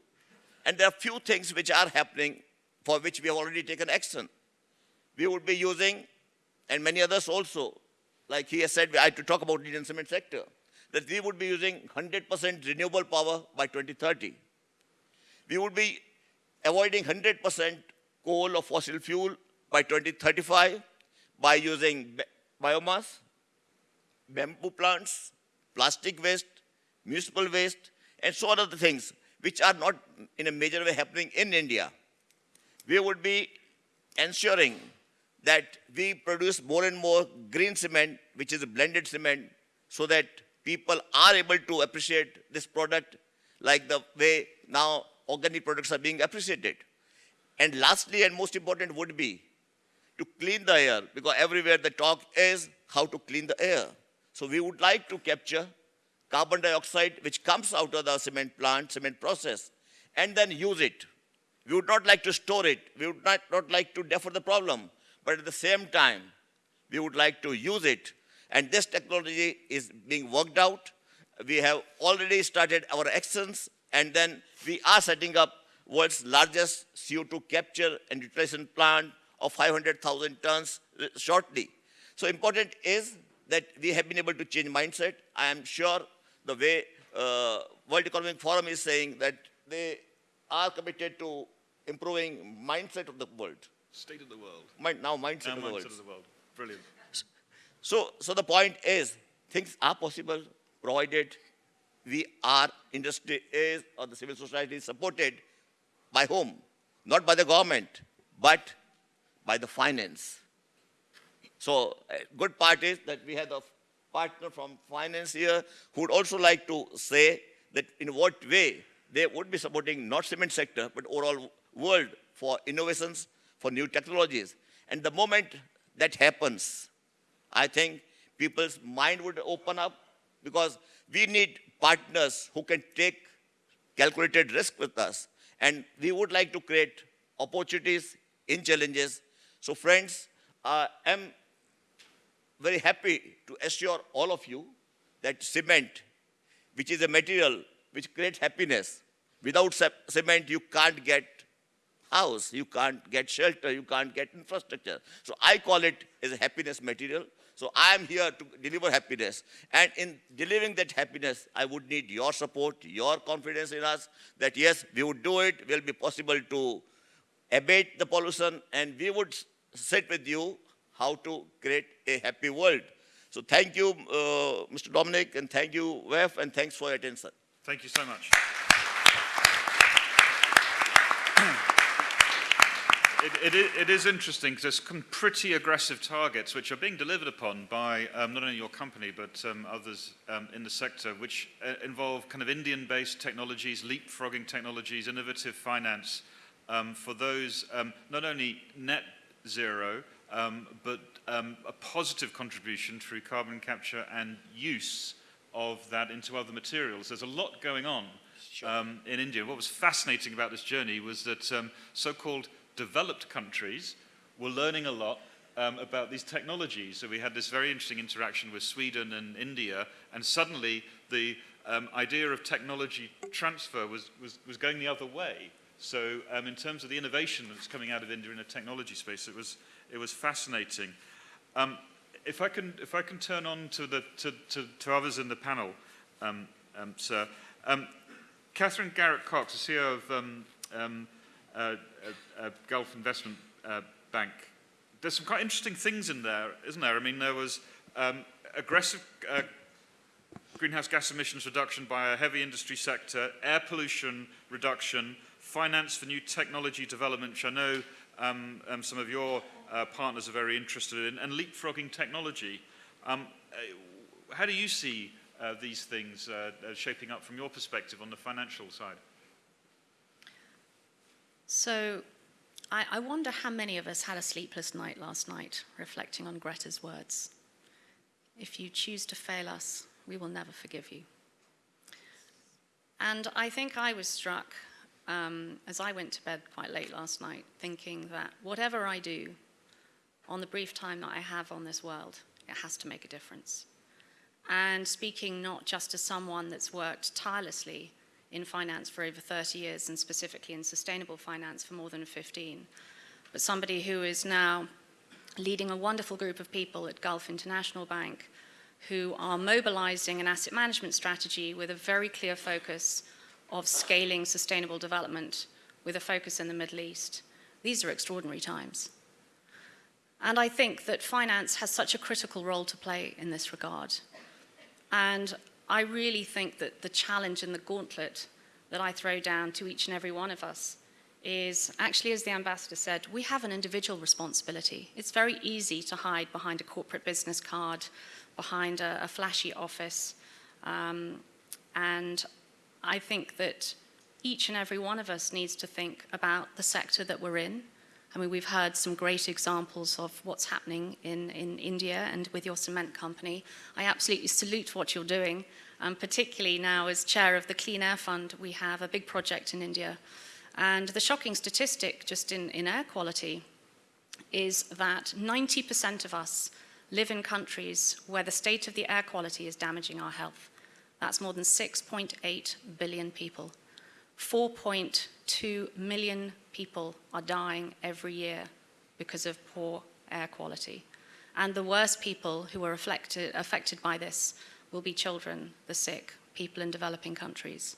And there are few things which are happening for which we have already taken action. We would be using, and many others also, like he has said, I had to talk about Indian cement sector, that we would be using 100% renewable power by 2030 we would be avoiding 100% coal or fossil fuel by 2035 by using biomass, bamboo plants, plastic waste, municipal waste, and so on other things which are not in a major way happening in India. We would be ensuring that we produce more and more green cement, which is a blended cement, so that people are able to appreciate this product like the way now organic products are being appreciated. And lastly, and most important, would be to clean the air, because everywhere the talk is how to clean the air. So we would like to capture carbon dioxide which comes out of the cement plant, cement process, and then use it. We would not like to store it. We would not, not like to defer the problem. But at the same time, we would like to use it. And this technology is being worked out. We have already started our actions, and then we are setting up world's largest CO2 capture and utilization plant of 500,000 tons shortly. So important is that we have been able to change mindset. I am sure the way uh, World Economic Forum is saying that they are committed to improving mindset of the world. State of the world. Mind, now mindset Now of the world. mindset of the world. Brilliant. So, so the point is, things are possible provided we are industry is or the civil society is supported by whom? Not by the government, but by the finance. So, a good part is that we have a partner from finance here who would also like to say that in what way they would be supporting not cement sector, but overall world for innovations, for new technologies. And the moment that happens, I think people's mind would open up because we need partners who can take calculated risk with us. And we would like to create opportunities in challenges. So friends, uh, I'm very happy to assure all of you that cement, which is a material which creates happiness, without cement you can't get house, you can't get shelter, you can't get infrastructure. So I call it as a happiness material. So I am here to deliver happiness. And in delivering that happiness, I would need your support, your confidence in us that yes, we would do it, will be possible to abate the pollution, and we would sit with you how to create a happy world. So thank you, uh, Mr. Dominic, and thank you, WEF, and thanks for your attention. Thank you so much. it, it, it is interesting because there's some pretty aggressive targets which are being delivered upon by um, not only your company but um, others um, in the sector, which uh, involve kind of Indian-based technologies, leapfrogging technologies, innovative finance um, for those um, not only net zero um, but um, a positive contribution through carbon capture and use of that into other materials. There's a lot going on um, in India. What was fascinating about this journey was that um, so-called developed countries were learning a lot um, about these technologies. So we had this very interesting interaction with Sweden and India, and suddenly the um, idea of technology transfer was, was, was going the other way. So um, in terms of the innovation that's coming out of India in the technology space, it was, it was fascinating. Um, if, I can, if I can turn on to, the, to, to, to others in the panel, um, um, sir. Um, Catherine Garrett Cox, the CEO of um, um, uh, uh, uh, Gulf Investment uh, Bank. There's some quite interesting things in there, isn't there? I mean, there was um, aggressive uh, greenhouse gas emissions reduction by a heavy industry sector, air pollution reduction, finance for new technology development, which I know um, um, some of your uh, partners are very interested in, and leapfrogging technology. Um, uh, how do you see uh, these things uh, uh, shaping up from your perspective on the financial side? So I, I, wonder how many of us had a sleepless night last night reflecting on Greta's words. If you choose to fail us, we will never forgive you. And I think I was struck um, as I went to bed quite late last night, thinking that whatever I do on the brief time that I have on this world, it has to make a difference. And speaking not just as someone that's worked tirelessly in finance for over 30 years and specifically in sustainable finance for more than 15, but somebody who is now leading a wonderful group of people at Gulf International Bank who are mobilizing an asset management strategy with a very clear focus of scaling sustainable development with a focus in the Middle East. These are extraordinary times. And I think that finance has such a critical role to play in this regard. And I really think that the challenge and the gauntlet that I throw down to each and every one of us is actually, as the ambassador said, we have an individual responsibility. It's very easy to hide behind a corporate business card, behind a, a flashy office. Um, and I think that each and every one of us needs to think about the sector that we're in, I mean, we've heard some great examples of what's happening in, in India and with your cement company. I absolutely salute what you're doing, um, particularly now as chair of the Clean Air Fund, we have a big project in India. And the shocking statistic just in, in air quality is that 90% of us live in countries where the state of the air quality is damaging our health. That's more than 6.8 billion people. 4.2 million people are dying every year because of poor air quality. And the worst people who are affected, affected by this will be children, the sick, people in developing countries.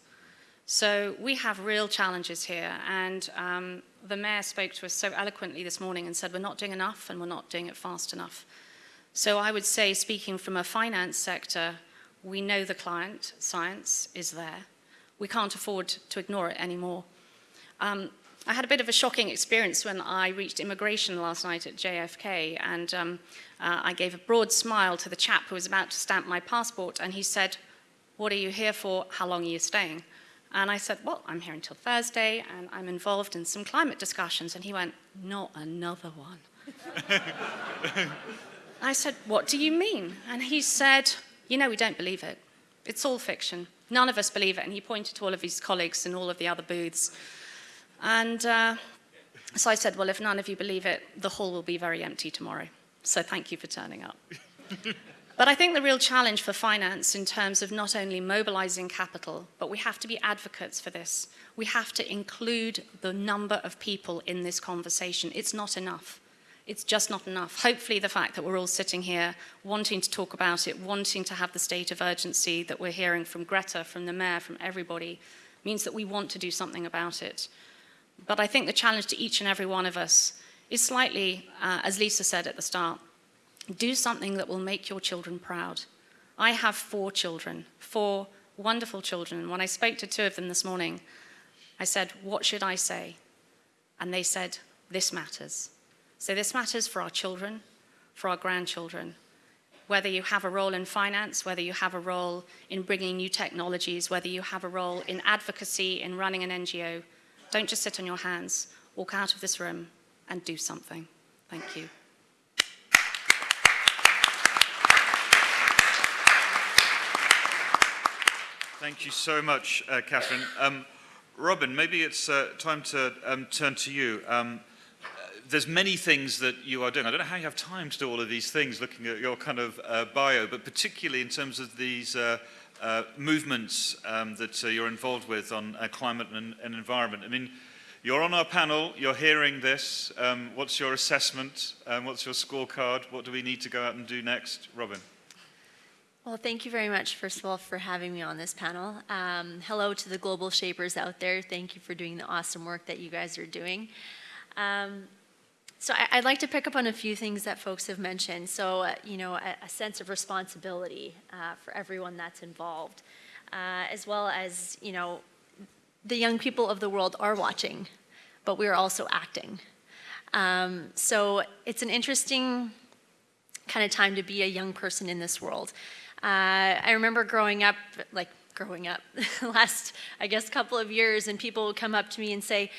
So we have real challenges here. And um, the mayor spoke to us so eloquently this morning and said, we're not doing enough and we're not doing it fast enough. So I would say, speaking from a finance sector, we know the climate science is there. We can't afford to ignore it anymore. Um, I had a bit of a shocking experience when I reached immigration last night at JFK, and um, uh, I gave a broad smile to the chap who was about to stamp my passport, and he said, what are you here for? How long are you staying? And I said, well, I'm here until Thursday, and I'm involved in some climate discussions. And he went, not another one. I said, what do you mean? And he said, you know, we don't believe it. It's all fiction. None of us believe it. And he pointed to all of his colleagues in all of the other booths. And uh, so I said, well, if none of you believe it, the hall will be very empty tomorrow. So thank you for turning up. but I think the real challenge for finance in terms of not only mobilizing capital, but we have to be advocates for this. We have to include the number of people in this conversation. It's not enough. It's just not enough. Hopefully the fact that we're all sitting here wanting to talk about it, wanting to have the state of urgency that we're hearing from Greta, from the mayor, from everybody, means that we want to do something about it. But I think the challenge to each and every one of us is slightly, uh, as Lisa said at the start, do something that will make your children proud. I have four children, four wonderful children. When I spoke to two of them this morning, I said, what should I say? And they said, this matters. So this matters for our children, for our grandchildren. Whether you have a role in finance, whether you have a role in bringing new technologies, whether you have a role in advocacy, in running an NGO, don't just sit on your hands. Walk out of this room and do something. Thank you. Thank you so much, uh, Catherine. Um, Robin, maybe it's uh, time to um, turn to you. Um, there's many things that you are doing. I don't know how you have time to do all of these things, looking at your kind of uh, bio, but particularly in terms of these uh, uh, movements um, that uh, you're involved with on uh, climate and, and environment. I mean, you're on our panel, you're hearing this. Um, what's your assessment? Um, what's your scorecard? What do we need to go out and do next? Robin. Well, thank you very much, first of all, for having me on this panel. Um, hello to the global shapers out there. Thank you for doing the awesome work that you guys are doing. Um, so I, would like to pick up on a few things that folks have mentioned. So, uh, you know, a, a, sense of responsibility uh, for everyone that's involved, uh, as well as, you know, the young people of the world are watching, but we are also acting. Um, so it's an interesting kind of time to be a young person in this world. Uh, I remember growing up, like growing up, last, I guess, couple of years, and people would come up to me and say,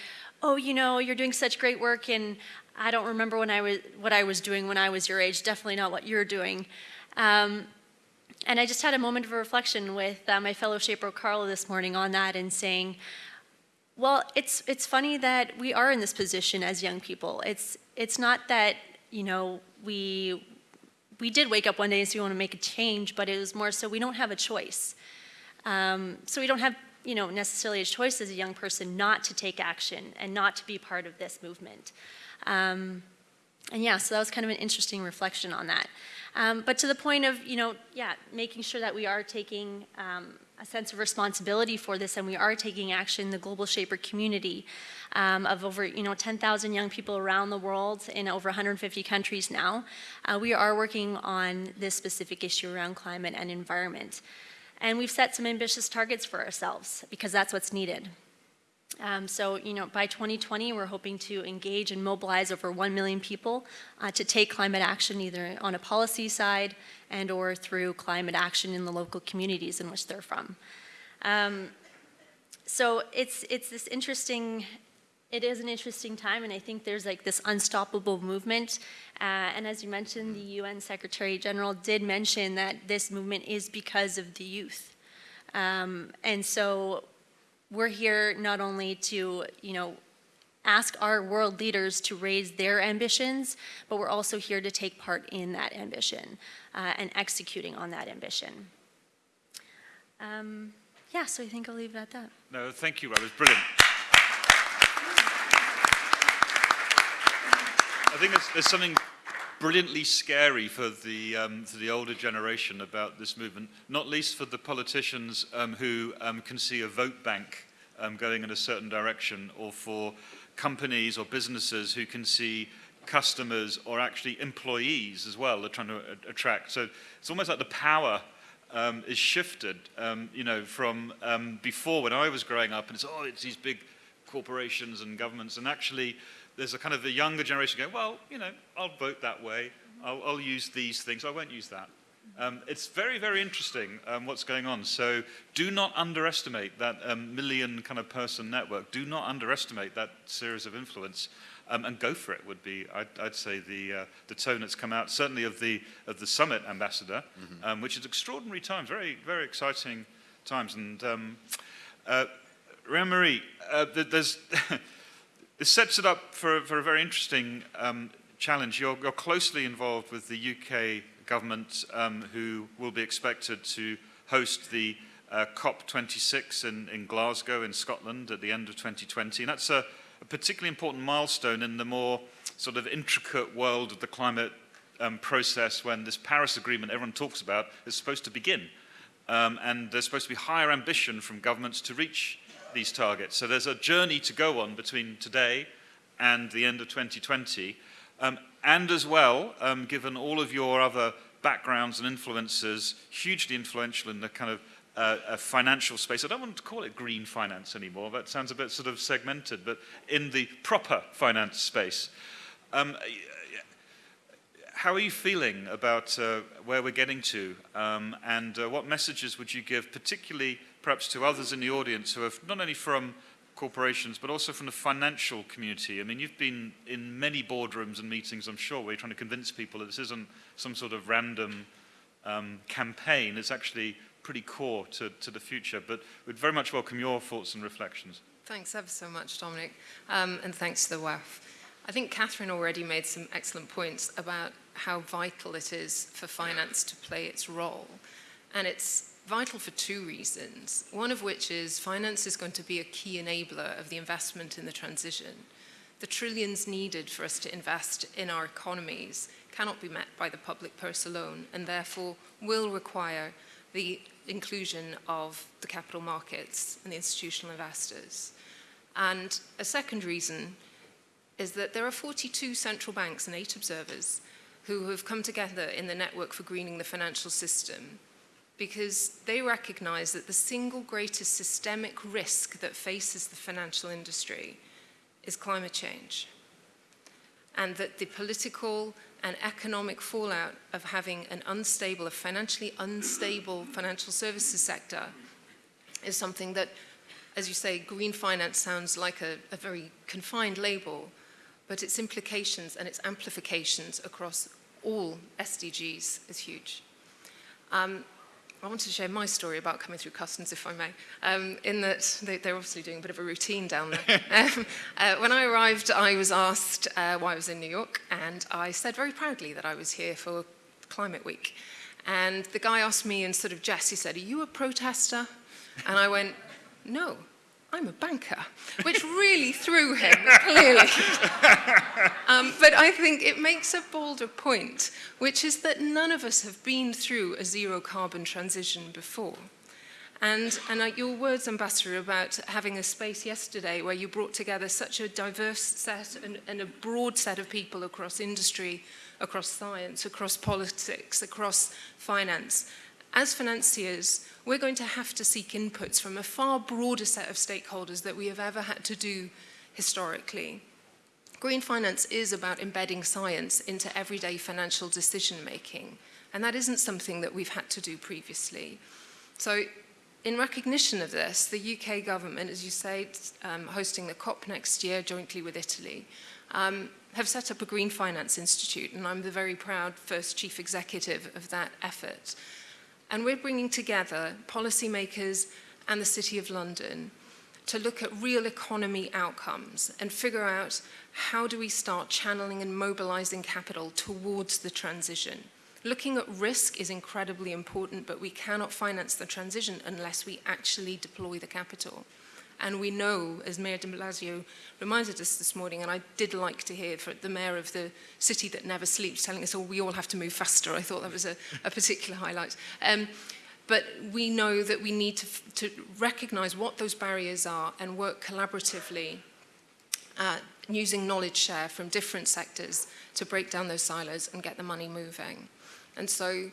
oh, you know, you're doing such great work, and I don't remember when I was, what I was doing when I was your age, definitely not what you're doing. Um, and I just had a moment of reflection with uh, my fellow shaper Carl this morning on that and saying, well, it's, it's funny that we are in this position as young people. It's, it's not that, you know, we, we did wake up one day and say we want to make a change, but it was more so we don't have a choice. Um, so we don't have, you know, necessarily a choice as a young person not to take action and not to be part of this movement. Um, and yeah, so that was kind of an interesting reflection on that. Um, but to the point of, you know, yeah, making sure that we are taking um, a sense of responsibility for this and we are taking action, in the Global Shaper community um, of over, you know, 10,000 young people around the world in over 150 countries now. Uh, we are working on this specific issue around climate and environment. And we've set some ambitious targets for ourselves because that's what's needed. Um, so, you know, by 2020, we're hoping to engage and mobilize over 1 million people uh, to take climate action either on a policy side and or through climate action in the local communities in which they're from. Um, so it's, it's this interesting, it is an interesting time and I think there's like this unstoppable movement. Uh, and as you mentioned, the UN Secretary General did mention that this movement is because of the youth. Um, and so we're here not only to, you know, ask our world leaders to raise their ambitions, but we're also here to take part in that ambition uh, and executing on that ambition. Um, yeah, so I think I'll leave it at that. No, thank you, That was brilliant. I think there's, there's something brilliantly scary for the, um, for the older generation about this movement, not least for the politicians um, who um, can see a vote bank um, going in a certain direction, or for companies or businesses who can see customers or actually employees as well are trying to attract. So it's almost like the power um, is shifted, um, you know, from um, before when I was growing up and it's, oh, it's these big corporations and governments and actually there's a kind of the younger generation going, well, you know, I'll vote that way. I'll, I'll use these things. I won't use that. Um, it's very, very interesting um, what's going on. So do not underestimate that um, million kind of person network. Do not underestimate that series of influence. Um, and go for it would be, I'd, I'd say, the, uh, the tone that's come out, certainly of the, of the summit ambassador, mm -hmm. which is extraordinary times, very, very exciting times. And um, uh, Marie, uh, there's This sets it up for, for a very interesting um, challenge. You're, you're, closely involved with the UK government um, who will be expected to host the uh, COP26 in, in, Glasgow in Scotland at the end of 2020. And that's a, a, particularly important milestone in the more sort of intricate world of the climate um, process when this Paris Agreement everyone talks about is supposed to begin. Um, and there's supposed to be higher ambition from governments to reach these targets. So there's a journey to go on between today and the end of 2020. Um, and as well, um, given all of your other backgrounds and influences, hugely influential in the kind of uh, a financial space. I don't want to call it green finance anymore. That sounds a bit sort of segmented, but in the proper finance space. Um, how are you feeling about uh, where we're getting to? Um, and uh, what messages would you give, particularly perhaps to others in the audience who are not only from corporations, but also from the financial community? I mean, you've been in many boardrooms and meetings, I'm sure, where you're trying to convince people that this isn't some sort of random um, campaign. It's actually pretty core to, to the future. But we'd very much welcome your thoughts and reflections. Thanks ever so much, Dominic, um, and thanks to the WEF. I think Catherine already made some excellent points about how vital it is for finance to play its role. And it's vital for two reasons. One of which is finance is going to be a key enabler of the investment in the transition. The trillions needed for us to invest in our economies cannot be met by the public purse alone and therefore will require the inclusion of the capital markets and the institutional investors. And a second reason is that there are 42 central banks and eight observers who have come together in the Network for Greening the Financial System because they recognize that the single greatest systemic risk that faces the financial industry is climate change. And that the political and economic fallout of having an unstable, a financially unstable financial services sector is something that, as you say, green finance sounds like a, a very confined label, but its implications and its amplifications across all SDGs is huge. Um, I wanted to share my story about coming through customs, if I may, um, in that they, they're obviously doing a bit of a routine down there. um, uh, when I arrived, I was asked uh, why I was in New York, and I said very proudly that I was here for Climate Week. And the guy asked me in sort of jest, he said, are you a protester? And I went, no. I'm a banker, which really threw him, clearly. um, but I think it makes a bolder point, which is that none of us have been through a zero carbon transition before. And, and uh, your words, Ambassador, about having a space yesterday where you brought together such a diverse set and, and a broad set of people across industry, across science, across politics, across finance. As financiers, we're going to have to seek inputs from a far broader set of stakeholders that we have ever had to do historically. Green finance is about embedding science into everyday financial decision making, and that isn't something that we've had to do previously. So in recognition of this, the UK government, as you say, um, hosting the COP next year jointly with Italy, um, have set up a Green Finance Institute, and I'm the very proud first chief executive of that effort. And we're bringing together policymakers and the City of London to look at real economy outcomes and figure out how do we start channeling and mobilizing capital towards the transition. Looking at risk is incredibly important, but we cannot finance the transition unless we actually deploy the capital. And we know, as Mayor de Blasio reminded us this morning, and I did like to hear from the mayor of the city that never sleeps telling us, oh, we all have to move faster. I thought that was a, a particular highlight. Um, but we know that we need to, to recognize what those barriers are and work collaboratively uh, using knowledge share from different sectors to break down those silos and get the money moving. And so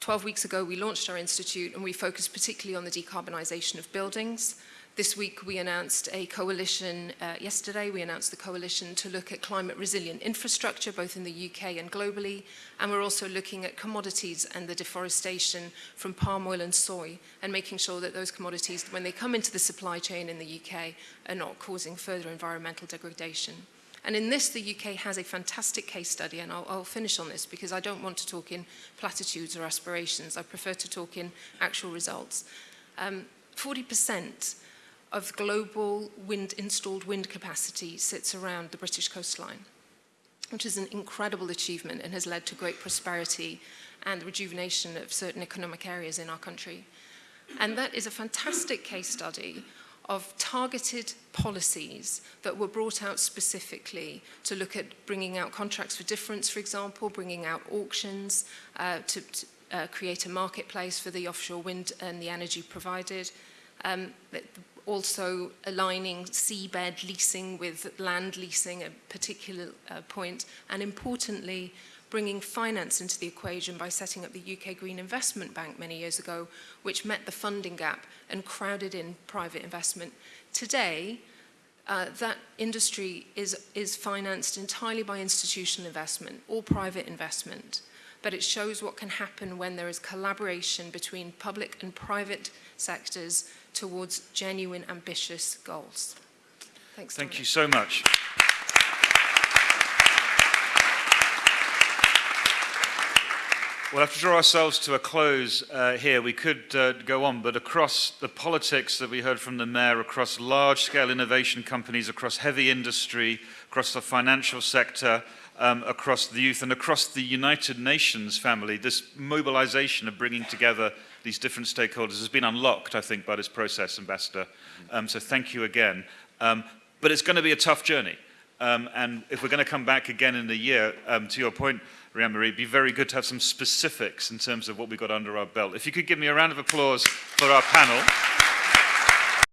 12 weeks ago, we launched our institute and we focused particularly on the decarbonisation of buildings. This week we announced a coalition, uh, yesterday we announced the coalition to look at climate resilient infrastructure both in the UK and globally and we're also looking at commodities and the deforestation from palm oil and soy and making sure that those commodities when they come into the supply chain in the UK are not causing further environmental degradation. And in this, the UK has a fantastic case study, and I'll, I'll finish on this because I don't want to talk in platitudes or aspirations. I prefer to talk in actual results. Um, 40% of global wind installed wind capacity sits around the British coastline, which is an incredible achievement and has led to great prosperity and the rejuvenation of certain economic areas in our country. And that is a fantastic case study of targeted policies that were brought out specifically to look at bringing out contracts for difference, for example, bringing out auctions uh, to, to uh, create a marketplace for the offshore wind and the energy provided. Um, also aligning seabed leasing with land leasing, at a particular uh, point, and importantly, bringing finance into the equation by setting up the UK Green Investment Bank many years ago, which met the funding gap and crowded in private investment. Today, uh, that industry is, is financed entirely by institutional investment or private investment, but it shows what can happen when there is collaboration between public and private sectors towards genuine, ambitious goals. Thanks, Thank Dominic. you so much. We'll have to draw ourselves to a close uh, here. We could uh, go on, but across the politics that we heard from the mayor, across large-scale innovation companies, across heavy industry, across the financial sector, um, across the youth, and across the United Nations family, this mobilization of bringing together these different stakeholders has been unlocked, I think, by this process, Ambassador. Um, so thank you again. Um, but it's going to be a tough journey. Um, and if we're going to come back again in a year, um, to your point, Rhian-Mari, it'd be very good to have some specifics in terms of what we got under our belt. If you could give me a round of applause for our panel.